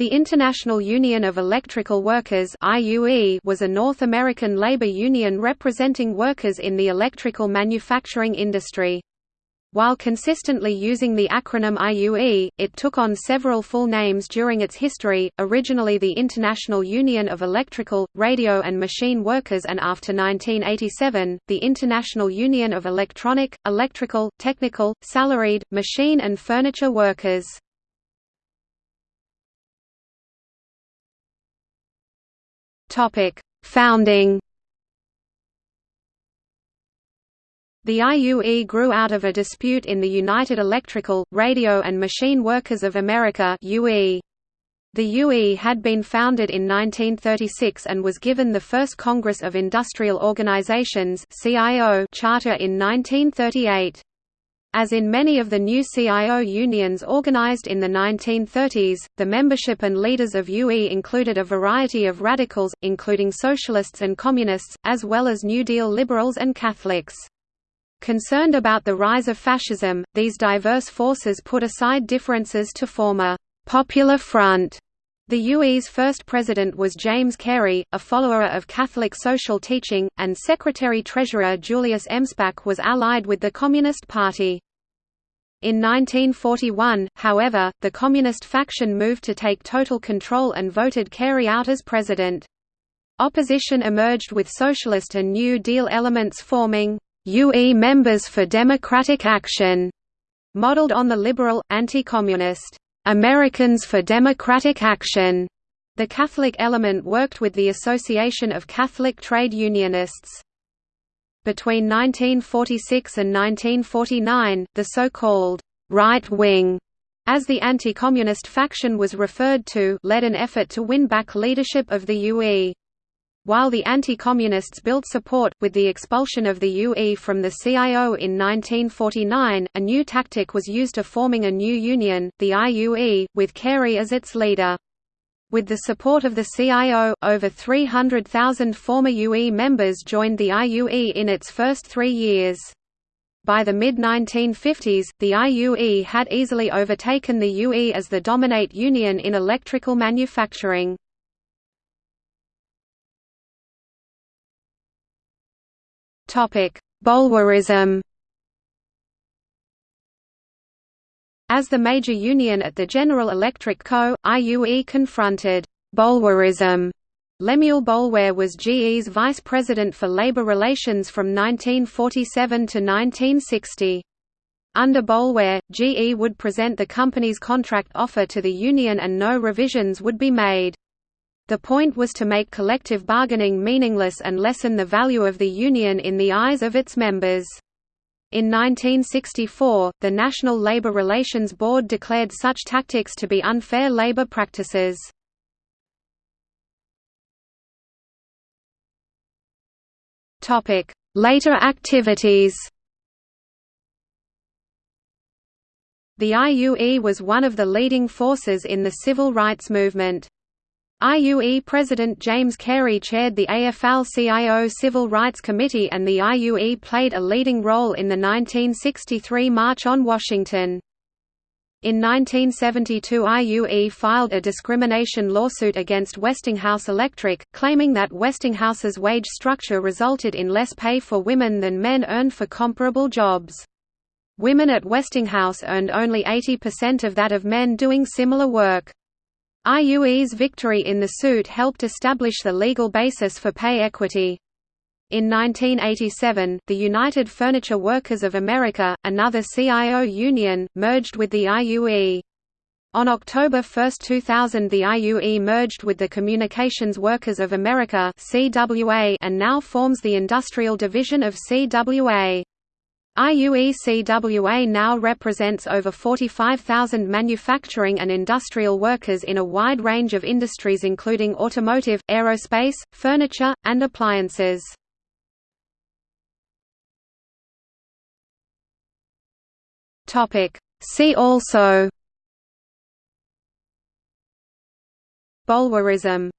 The International Union of Electrical Workers was a North American labor union representing workers in the electrical manufacturing industry. While consistently using the acronym IUE, it took on several full names during its history, originally the International Union of Electrical, Radio and Machine Workers and after 1987, the International Union of Electronic, Electrical, Technical, Salaried, Machine and Furniture Workers. Topic: Founding. The IUE grew out of a dispute in the United Electrical, Radio and Machine Workers of America. The UE had been founded in 1936 and was given the first Congress of Industrial Organizations charter in 1938. As in many of the new CIO unions organized in the 1930s, the membership and leaders of UE included a variety of radicals, including socialists and communists, as well as New Deal liberals and Catholics. Concerned about the rise of fascism, these diverse forces put aside differences to form a «popular front» The UE's first president was James Carey, a follower of Catholic social teaching, and Secretary-Treasurer Julius Emspak was allied with the Communist Party. In 1941, however, the Communist faction moved to take total control and voted Carey out as president. Opposition emerged with Socialist and New Deal elements forming UE Members for Democratic Action, modeled on the liberal, anti-communist Americans for Democratic Action. The Catholic element worked with the Association of Catholic Trade Unionists. Between 1946 and 1949, the so-called «right wing» as the anti-communist faction was referred to led an effort to win back leadership of the UE. While the anti-communists built support, with the expulsion of the UE from the CIO in 1949, a new tactic was used of forming a new union, the IUE, with Carey as its leader. With the support of the CIO, over 300,000 former UE members joined the IUE in its first three years. By the mid-1950s, the IUE had easily overtaken the UE as the dominate union in electrical manufacturing. Boulwarism As the major union at the General Electric Co., IUE confronted Boulwarism. Lemuel Boulware was GE's vice president for labor relations from 1947 to 1960. Under Boulware, GE would present the company's contract offer to the union and no revisions would be made. The point was to make collective bargaining meaningless and lessen the value of the union in the eyes of its members. In 1964, the National Labor Relations Board declared such tactics to be unfair labor practices. Later activities The IUE was one of the leading forces in the civil rights movement. IUE President James Carey chaired the AFL-CIO Civil Rights Committee and the IUE played a leading role in the 1963 March on Washington. In 1972 IUE filed a discrimination lawsuit against Westinghouse Electric, claiming that Westinghouse's wage structure resulted in less pay for women than men earned for comparable jobs. Women at Westinghouse earned only 80% of that of men doing similar work. IUE's victory in the suit helped establish the legal basis for pay equity. In 1987, the United Furniture Workers of America, another CIO union, merged with the IUE. On October 1, 2000 the IUE merged with the Communications Workers of America and now forms the Industrial Division of CWA. IUECWA now represents over 45,000 manufacturing and industrial workers in a wide range of industries including automotive, aerospace, furniture, and appliances. See also. Boulwarism